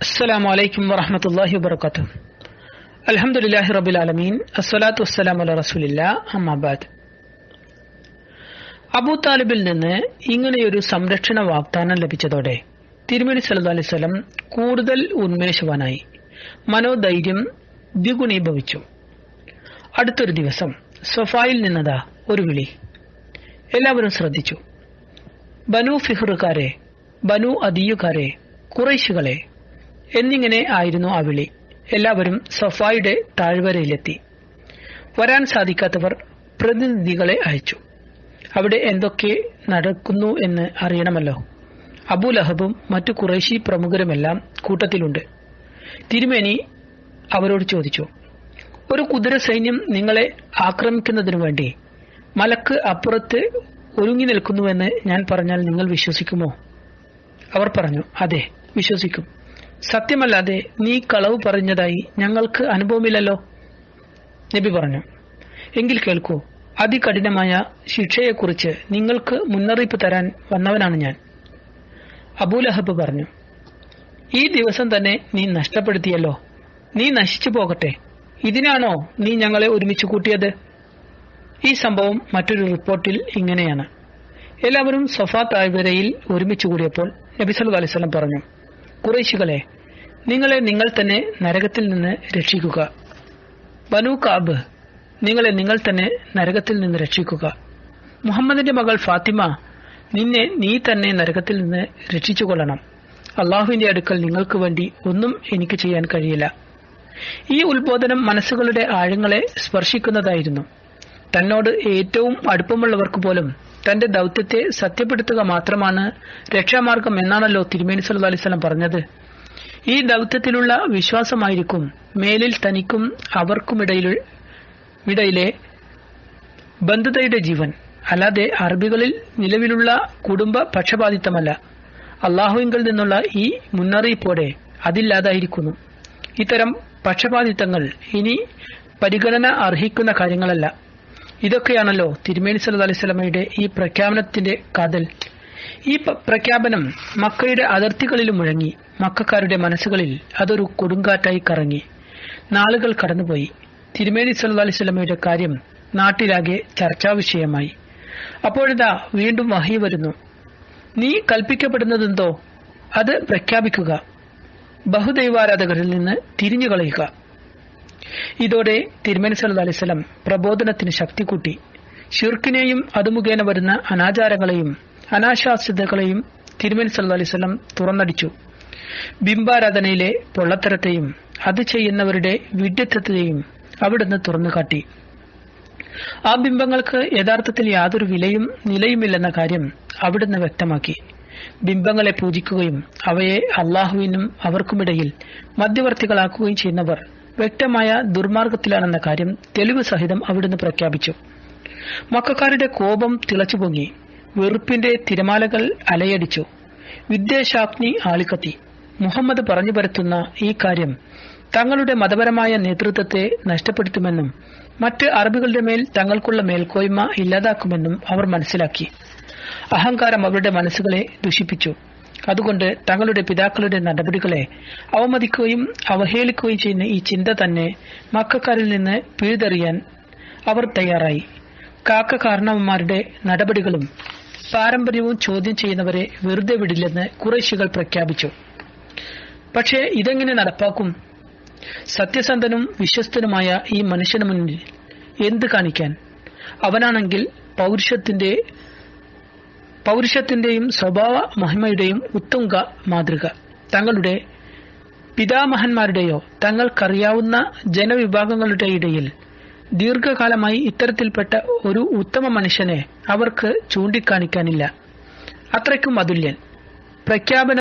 السلام عليكم ورحمة الله وبركاته الحمد لله رب العالمين الصلاة والسلام على رسول الله أما بعد അബൂ താലിബിൽ നിന്ന് ഇങ്ങനെയൊരു സംരക്ഷണ വാഗ്ദാനം ലഭിച്ചതോടെ തിരുമണി സല്ലു അലൈഹി സ്വലം കൂടുതൽ ഉന്മേഷവാനായി മനോധൈര്യം ദ്വിഗുണീഭവിച്ചു അടുത്തൊരു ദിവസം സൊഫായിൽ നിന്നതാ ഒരു വിളി എല്ലാവരും ശ്രദ്ധിച്ചു ബനു ഫിഹറുകാരെ ബനു അദീയുകാരെ കുറൈശുകളെ എന്നിങ്ങനെ ആയിരുന്നു ആ വിളി. എല്ലാവരും സഫായുടെ താഴ്വരയിലെത്തി. വരാൻ സാധിക്കാത്തവർ പ്രതിനിധികളെ അയച്ചു. അവിടെ എന്തൊക്കെ നടക്കുന്നു എന്ന് അറിയണമല്ലോ. അബുലഹബും മറ്റു കുറേശി പ്രമുഖരുമെല്ലാം കൂട്ടത്തിലുണ്ട്. തിരുമേനി അവരോട് ചോദിച്ചു ഒരു കുതിര സൈന്യം നിങ്ങളെ ആക്രമിക്കുന്നതിനു വേണ്ടി മലക്ക് അപ്പുറത്ത് ഒരുങ്ങി നിൽക്കുന്നുവെന്ന് ഞാൻ പറഞ്ഞാൽ നിങ്ങൾ വിശ്വസിക്കുമോ? അവർ പറഞ്ഞു അതെ വിശ്വസിക്കും. സത്യമല്ലാതെ നീ കളവ് പറഞ്ഞതായി ഞങ്ങൾക്ക് അനുഭവമില്ലല്ലോ. നബി പറഞ്ഞു എങ്കിൽ കേൾക്കൂ അതികഠിനമായ ശിക്ഷയെക്കുറിച്ച് നിങ്ങൾക്ക് മുന്നറിയിപ്പ് തരാൻ വന്നവനാണ് ഞാൻ. അബൂലഹബ് പറഞ്ഞു ഈ ദിവസം തന്നെ നീ നഷ്ടപ്പെടുത്തിയല്ലോ. നീ നശിച്ചു പോകട്ടെ. ഇതിനാണോ നീ ഞങ്ങളെ ഒരുമിച്ച് കൂട്ടിയത്? ഈ സംഭവം മറ്റൊരു റിപ്പോർട്ടിൽ ഇങ്ങനെയാണ്. എല്ലാവരും സഫാ താഴ്വരയിൽ ഒരുമിച്ച് കൂടിയപ്പോൾ നബി സല്ലു പറഞ്ഞു കുറേശികളെ നിങ്ങളെ നിങ്ങൾ തന്നെ നരകത്തിൽ നിന്ന് രക്ഷിക്കുക. ബനു കാബ് നിങ്ങളെ നിങ്ങൾ തന്നെ നരകത്തിൽ നിന്ന് രക്ഷിക്കുക. മുഹമ്മദിന്റെ മകൾ ഫാത്തിമ നിന്നെ നീ തന്നെ നരകത്തിൽ നിന്ന് രക്ഷിച്ചുകൊള്ളണം. അള്ളാഹുവിന്റെ അടുക്കൽ നിങ്ങൾക്ക് വേണ്ടി ഒന്നും എനിക്ക് ചെയ്യാൻ കഴിയില്ല. ഈ ഉത്ബോധനം മനസ്സുകളുടെ ആഴങ്ങളെ സ്പർശിക്കുന്നതായിരുന്നു. തന്നോട് ഏറ്റവും അടുപ്പമുള്ളവർക്ക് പോലും തന്റെ ദൗത്യത്തെ സത്യപ്പെടുത്തുക മാത്രമാണ് രക്ഷാമാർഗം എന്നാണല്ലോ തിരുമേനി സല്ലു അലൈവലം പറഞ്ഞത്. ഈ ദൗത്യത്തിലുള്ള വിശ്വാസമായിരിക്കും മേലിൽ തനിക്കും അവർക്കുമിടയിലെ ബന്ധുതയുടെ ജീവൻ. അല്ലാതെ അറബികളിൽ നിലവിലുള്ള കുടുംബ പക്ഷപാതിത്വമല്ല. അള്ളാഹുവിങ്കിൽ നിന്നുള്ള ഈ മുന്നറിയിപ്പോടെ അതില്ലാതായിരിക്കുന്നു. ഇത്തരം പക്ഷപാതിത്വങ്ങൾ ഇനി പരിഗണന അർഹിക്കുന്ന കാര്യങ്ങളല്ല. ഇതൊക്കെയാണല്ലോ തിരുമേനി സല്ലു അലൈഹി സ്വലമയുടെ ഈ പ്രഖ്യാപനത്തിന്റെ കാതൽ. ഈ പ്രഖ്യാപനം മക്കയുടെ അതിർത്തികളിൽ മുഴങ്ങി. മക്കാരുടെ മനസ്സുകളിൽ അതൊരു കൊടുങ്കാറ്റായി കറങ്ങി. നാളുകൾ കടന്നുപോയി. തിരുമേനി സല്ലു അലൈഹി സ്വലമയുടെ കാര്യം നാട്ടിലാകെ ചർച്ചാ വിഷയമായി. അപ്പോഴിതാ വീണ്ടും വഹി വരുന്നു. നീ കൽപ്പിക്കപ്പെടുന്നതെന്തോ? അത് പ്രഖ്യാപിക്കുക. ബഹുദൈവാരാധകരിൽ നിന്ന് തിരിഞ്ഞുകളയുക. ഇതോടെ തിരുമേനി സല്ലു അലൈഹി സ്വലം പ്രബോധനത്തിന് ശക്തി കൂട്ടി. ഷിർക്കിനെയും അത് മുഖേന വരുന്ന അനാചാരങ്ങളെയും അനാശാസ്യതകളെയും തിരുമേനി സല്ലു അലൈഹി സ്വലം തുറന്നടിച്ചു. ബിംബാരാധനയിലെ പൊള്ളത്തരത്തെയും അത് ചെയ്യുന്നവരുടെ വിഡ്ഢിത്വത്തെയും അവിടുന്ന് തുറന്നുകാട്ടി. ആ ബിംബങ്ങൾക്ക് യഥാർത്ഥത്തിൽ യാതൊരു വിലയും നിലയുമില്ലെന്ന കാര്യം അവിടുന്ന് വ്യക്തമാക്കി. ബിംബങ്ങളെ പൂജിക്കുകയും അവയെ അള്ളാഹുവിനും അവർക്കുമിടയിൽ മധ്യവർത്തികളാക്കുകയും ചെയ്യുന്നവർ വ്യക്തമായ ദുർമാർഗത്തിലാണെന്ന കാര്യം തെളിവ് സഹിതം അവിടുന്ന് പ്രഖ്യാപിച്ചു. മക്കാരുടെ കോപം തിളച്ചുപൊങ്ങി. വെറുപ്പിന്റെ തിരമാലകൾ അലയടിച്ചു. വിദ്വേഷാഗ്നി ആളിക്കത്തി. മുഹമ്മദ് പറഞ്ഞു പരത്തുന്ന ഈ കാര്യം തങ്ങളുടെ മതപരമായ നേതൃത്വത്തെ നഷ്ടപ്പെടുത്തുമെന്നും മറ്റ് അറബികളുടെ മേൽ തങ്ങൾക്കുള്ള മേൽക്കോയ്മ ഇല്ലാതാക്കുമെന്നും അവർ മനസ്സിലാക്കി. അഹങ്കാരം അവരുടെ മനസ്സുകളെ ദുഷിപ്പിച്ചു. അതുകൊണ്ട് തങ്ങളുടെ പിതാക്കളുടെ നടപടികളെ അവമതിക്കുകയും അവഹേളിക്കുകയും ചെയ്യുന്ന ഈ ചിന്ത തന്നെ മക്കാരിൽ നിന്ന് പിഴുതെറിയാൻ അവർ തയ്യാറായി. കാക്ക കാരണവന്മാരുടെ നടപടികളും പാരമ്പര്യവും ചോദ്യം ചെയ്യുന്നവരെ വെറുതെ വിടില്ലെന്ന് കുറേശികൾ പ്രഖ്യാപിച്ചു. പക്ഷേ ഇതെങ്ങനെ നടപ്പാക്കും? സത്യസന്ധനും വിശ്വസ്തനുമായ ഈ മനുഷ്യന് മുന്നിൽ എന്ത് കാണിക്കാൻ? അവനാണെങ്കിൽ പൗരുഷത്തിന്റെ പൗരുഷത്തിന്റെയും സ്വഭാവ മഹിമയുടെയും ഉത്തുംഗ മാതൃക. തങ്ങളുടെ പിതാമഹന്മാരുടെയോ തങ്ങൾക്കറിയാവുന്ന ജനവിഭാഗങ്ങളുടെ ഇടയിൽ ദീർഘകാലമായി ഇത്തരത്തിൽപ്പെട്ട ഒരു ഉത്തമ മനുഷ്യനെ അവർക്ക് ചൂണ്ടിക്കാണിക്കാനില്ല. അത്രയ്ക്കും അതുല്യൻ. പ്രഖ്യാപന